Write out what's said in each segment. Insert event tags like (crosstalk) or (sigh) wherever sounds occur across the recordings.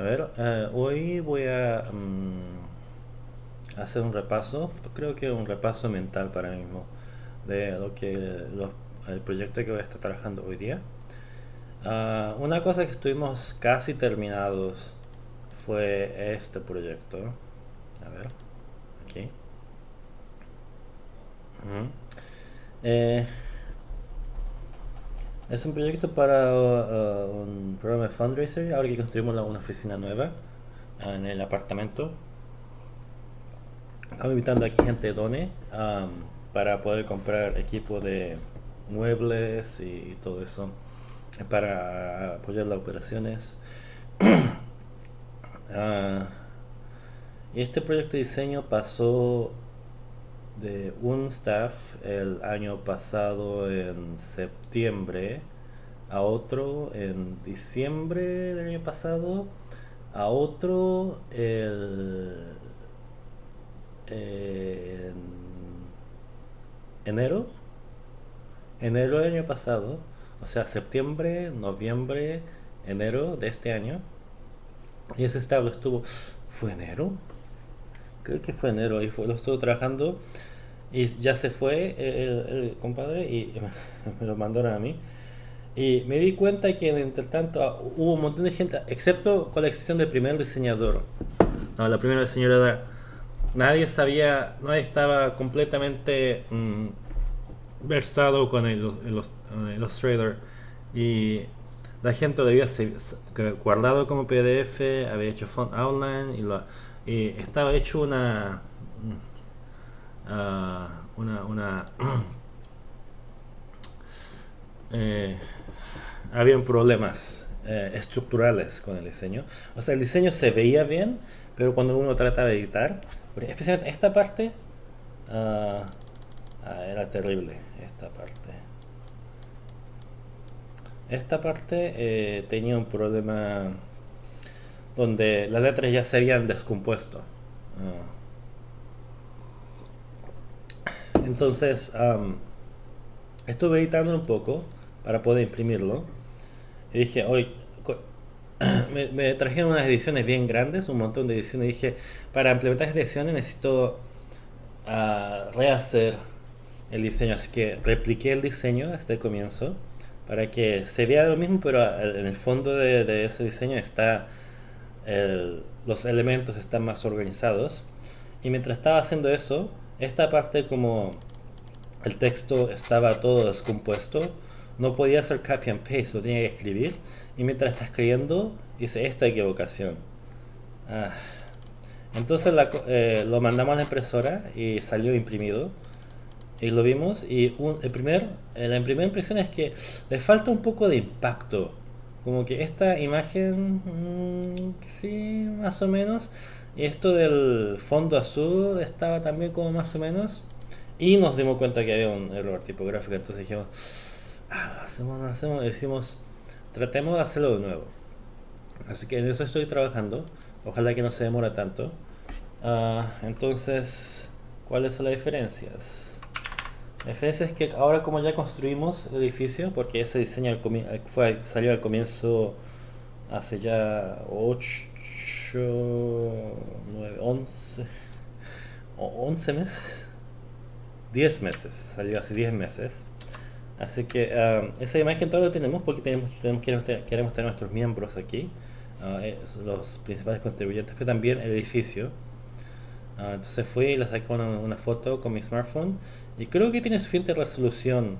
A ver, eh, hoy voy a mm, hacer un repaso, creo que un repaso mental para mí mismo de lo que el proyecto que voy a estar trabajando hoy día. Ah, una cosa que estuvimos casi terminados fue este proyecto. A ver, aquí. Es un proyecto para uh, un programa de fundraiser, ahora que construimos una oficina nueva en el apartamento. Estamos invitando aquí gente de Done um, para poder comprar equipo de muebles y, todo eso para apoyar las operaciones. uh, (coughs) y este proyecto de diseño pasó de un staff el año pasado en septiembre a otro en diciembre del año pasado a otro el en enero enero del año pasado o sea septiembre noviembre enero de este año. Y ese staff estuvo fue enero creo que fue enero y fue, lo estuvo trabajando y ya se fue el, compadre y (laughs) me lo mandaron a mí. Y me di cuenta que entre tanto ah, hubo un montón de gente, excepto con la excepción del primer diseñador. No, la primera diseñadora, nadie sabía, nadie estaba completamente mm, versado con el, Illustrator. Y la gente lo había guardado como PDF, había hecho font outline y, lo, y estaba hecho una uh, una, una (clears throat) eh, problemas eh, estructurales con el diseño. O sea, el diseño se veía bien, pero cuando uno trataba de editar, especialmente esta parte, uh, era terrible, esta parte. Esta parte eh, tenía un problema donde las letras ya se habían descompuesto. Entonces, estuve editando un poco para poder imprimirlo. Y dije, hoy (clears throat) me, trajeron unas ediciones bien grandes, un montón de ediciones. Y dije, para implementar estas ediciones necesito uh, rehacer el diseño. Así que repliqué el diseño desde el comienzo para que se vea lo mismo, pero en el fondo de, ese diseño está los elementos están más organizados. Y mientras estaba haciendo eso, esta parte como el texto estaba todo descompuesto, no podía hacer copy and paste, lo tenía que escribir. Y mientras está escribiendo, hice esta equivocación. Ah. Entonces eh, lo mandamos a la impresora y salió imprimido. Y lo vimos y el primer, eh, la primera impresión es que le falta un poco de impacto. Como que esta imagen, mm, sí, más o menos. Esto del fondo azul estaba también como más o menos. Y nos dimos cuenta que había un error tipográfico. Entonces dijimos, ah, hacemos, hacemos. decimos, tratemos de hacerlo de nuevo. Así que en eso estoy trabajando. Ojalá que no se demore tanto. Ah, entonces, ¿cuáles son las diferencias? La diferencia es que ahora como ya construimos el edificio, porque ese diseño fue, salió al comienzo hace ya 8, 9, 11, 11 meses. 10 meses, salió hace 10 meses. Así que um, esa imagen todavía lo tenemos porque tenemos, tenemos queremos, tener, nuestros miembros aquí, uh, los principales contribuyentes, pero también el edificio. Uh, entonces fui y le saqué una, foto con mi smartphone y creo que tiene suficiente resolución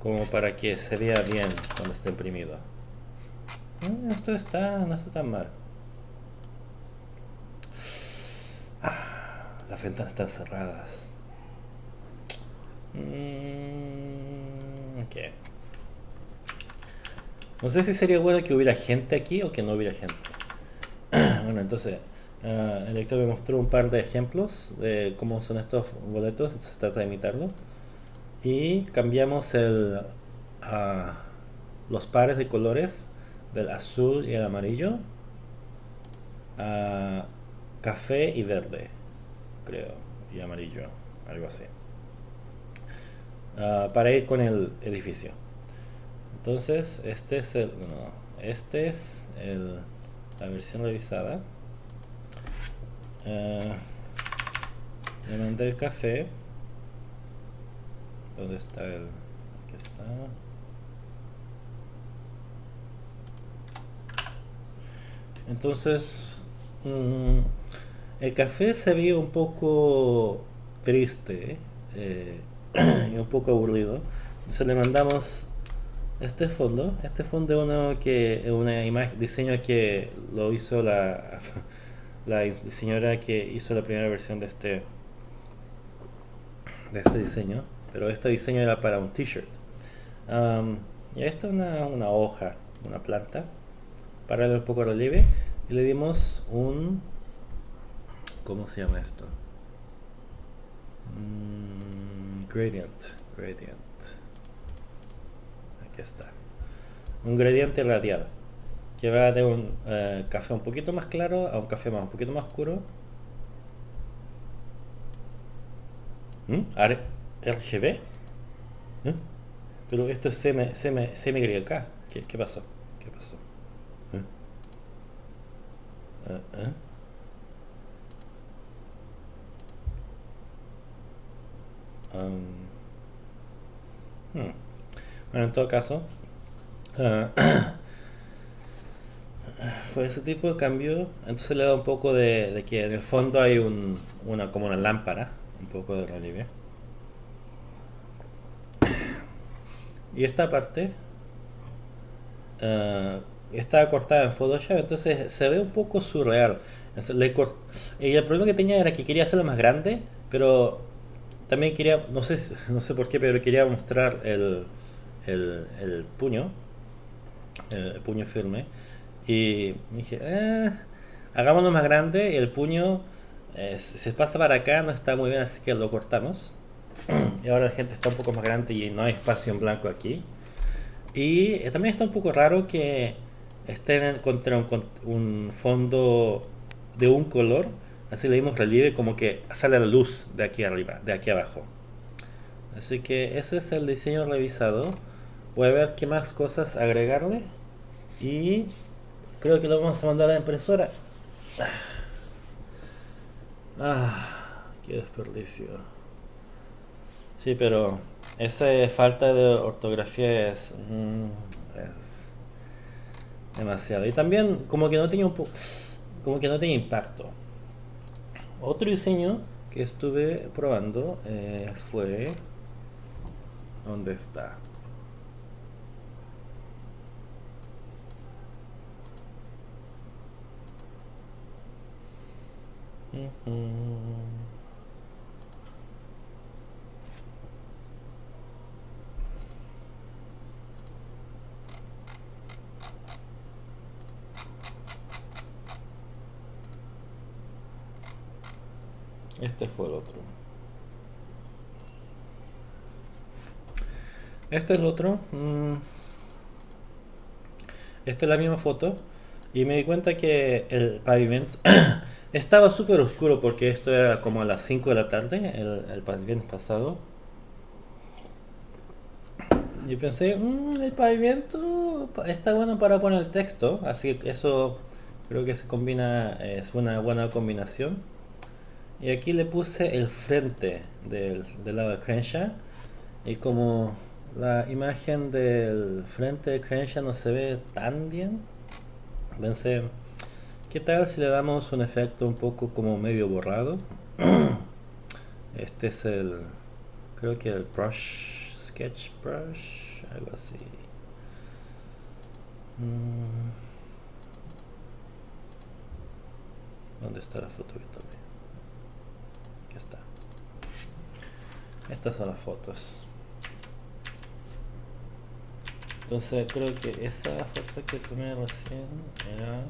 como para que se vea bien cuando esté imprimido. Mm, esto está, no está tan mal. Ah, las ventanas están cerradas. Mm, no sé si sería bueno que hubiera gente aquí o que no hubiera gente. (clears throat) bueno, entonces, uh, el lector me mostró un par de ejemplos de cómo son estos boletos. Se trata de imitarlo. Y cambiamos los pares de colores del azul y el amarillo a café y verde, creo, y amarillo, algo así. Ah, para ir con el edificio. Entonces, este es el... este es la versión revisada. Eh, le mandé el café. ¿Dónde está el...? Aquí está. Entonces, mm, el café se vio un poco triste eh, (clears throat) y un poco aburrido. Entonces le mandamos este fondo. Este fondo es que una imagen, diseño que lo hizo la, la diseñadora que hizo la primera versión de este de este diseño. Pero este diseño era para un t-shirt. y esto es una, una hoja, una planta para un poco relieve y le dimos un ¿cómo se llama esto? Mm, gradient gradient aquí está un gradiente radial que va de un eh, café un poquito más claro a un café más un poquito más oscuro ¿Mm? RGB ¿Eh? pero esto es CMYK ¿Qué, ¿qué pasó? ¿qué pasó? Uh, Bueno, en todo caso, uh, (clears throat) fue ese tipo de cambio. Entonces le da un poco de, que en el fondo hay un, una como una lámpara, un poco de relieve. Y esta parte uh, estaba cortada en Photoshop, entonces se ve un poco surreal. y el problema que tenía era que quería hacerlo más grande, pero también quería, no sé, (laughs) no sé por qué, pero quería mostrar el, el, puño, el, puño firme. Y dije, eh, hagámoslo más grande, el puño eh, se pasa para acá, no está muy bien, así que lo cortamos. (clears throat) y ahora la gente está un poco más grande y no hay espacio en blanco aquí. Y eh, también está un poco raro que estén contra un, un, fondo de un color, así le dimos relieve como que sale la luz de aquí arriba, de aquí abajo. Así que ese es el diseño revisado. Voy a ver qué más cosas agregarle y creo que lo vamos a mandar a la impresora. Ah, qué desperdicio. Sí, pero esa falta de ortografía es, mm, es demasiado. Y también como que no tenía un como que no tenía impacto. Otro diseño que estuve probando eh, fue ¿dónde está? Este fue el otro. Este es el otro. Mm. Esta es la misma foto. Y me di cuenta que el pavimento (clears throat) estaba súper oscuro porque esto era como a las 5 de la tarde, el, pavimento pasado. Y pensé, mm, el pavimento está bueno para poner el texto, así que eso creo que se combina, es una buena combinación. Y aquí le puse el frente del, lado de Crenshaw. Y como la imagen del frente de Crenshaw no se ve tan bien, pensé, ¿qué tal si le damos un efecto un poco como medio borrado? (clears throat) Este es el, creo que el brush, sketch brush, algo así. Mm. ¿Dónde está la foto que tomé? está. Estas son las fotos. Entonces creo que esa foto que tomé recién era...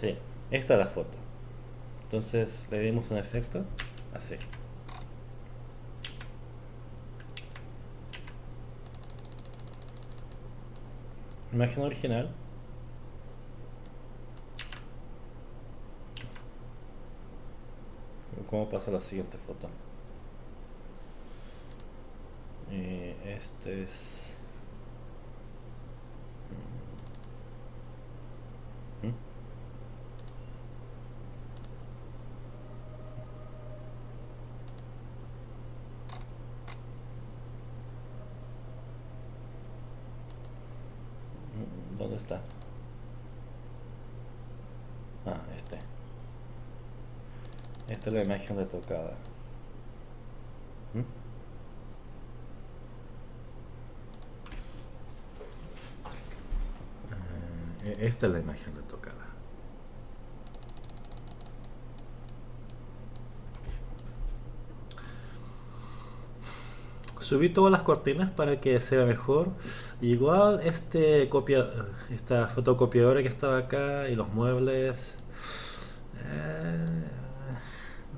Sí, esta es la foto. Entonces le dimos un efecto así. Imagen original. cómo pasa la siguiente foto. este es... ¿Dónde está? Ah, este. Esta es la imagen de tocada. ¿Mm? Eh, esta es la imagen de subí todas las cortinas para que sea mejor. Igual este copia esta fotocopiadora que estaba acá y los muebles eh,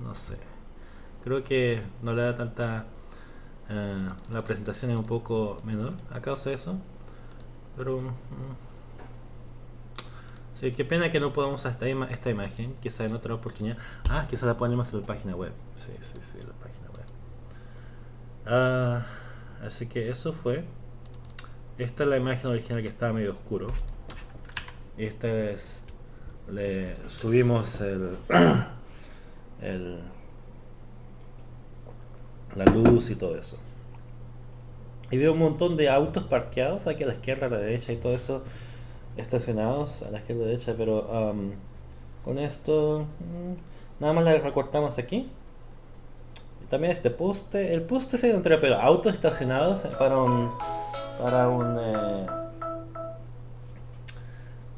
no sé. Creo que no le da tanta eh, la presentación es un poco menor a causa de eso pero mm, sí, qué pena que no podamos esta, esta imagen quizá en otra oportunidad. Ah quizá la ponemos en la página web. Sí, sí, sí, la página web Ah, así que eso fue. Esta es la imagen original que estaba medio oscuro. Esta es... Le subimos (coughs) el, la luz y todo eso. Y veo un montón de autos parqueados aquí a la izquierda, a la derecha y todo eso estacionados a la izquierda a la derecha, pero con esto mm, nada más le recortamos aquí también este poste. El poste se encontré, pero autos estacionados para un. Para un. Eh,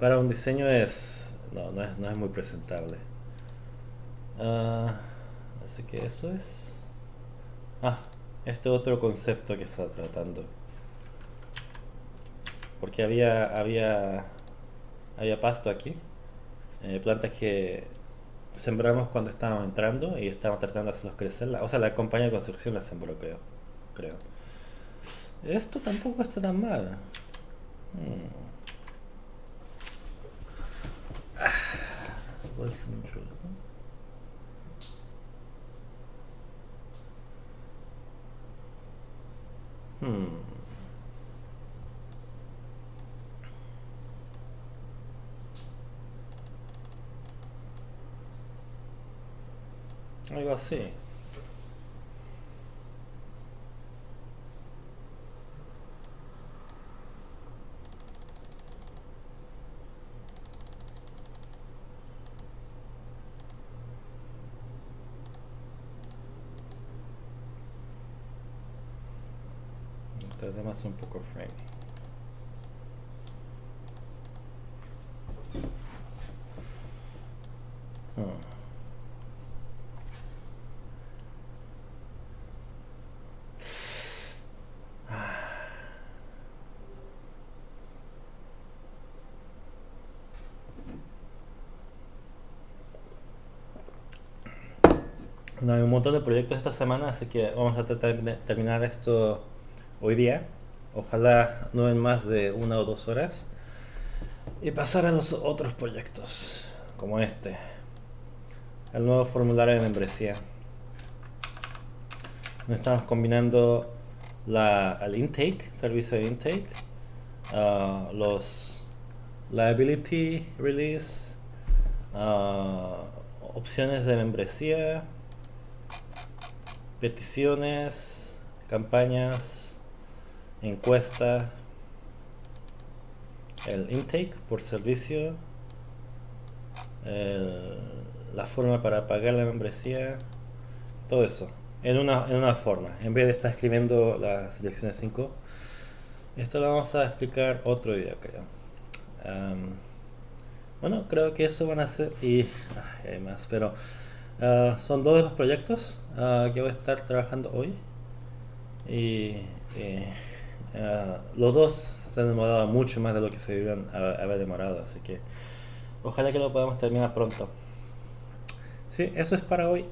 para un diseño es. No, no es, no es muy presentable. Ah, así que eso es. Ah, este otro concepto que está tratando. Porque había. Había. Había pasto aquí. Eh, plantas que sembramos cuando estábamos entrando y estábamos tratando de hacerlos crecer. O sea, la compañía de construcción la sembró, creo. creo. Esto tampoco está tan mal. Hmm. Hmm. Algo así. Además un poco framing. Hmm. No, hay un montón de proyectos esta semana, así que vamos a tratar de terminar esto hoy día. Ojalá no en más de una o dos horas. Y pasar a los otros proyectos, como este. El nuevo formulario de membresía. Estamos combinando la, el intake, servicio de intake, uh, los liability release, uh, opciones de membresía, peticiones, campañas, encuesta, el intake por servicio, la forma para pagar la membresía, todo eso, en una, en una forma, en vez de estar escribiendo las selecciones 5. Esto lo vamos a explicar otro día, creo. bueno, creo que eso van a ser, y hay más, pero Ah, son dos de los proyectos uh, que voy a estar trabajando hoy. Y uh, los dos se han demorado mucho más de lo que se debían haber demorado, así que ojalá que lo podamos terminar pronto. Sí, eso es para hoy.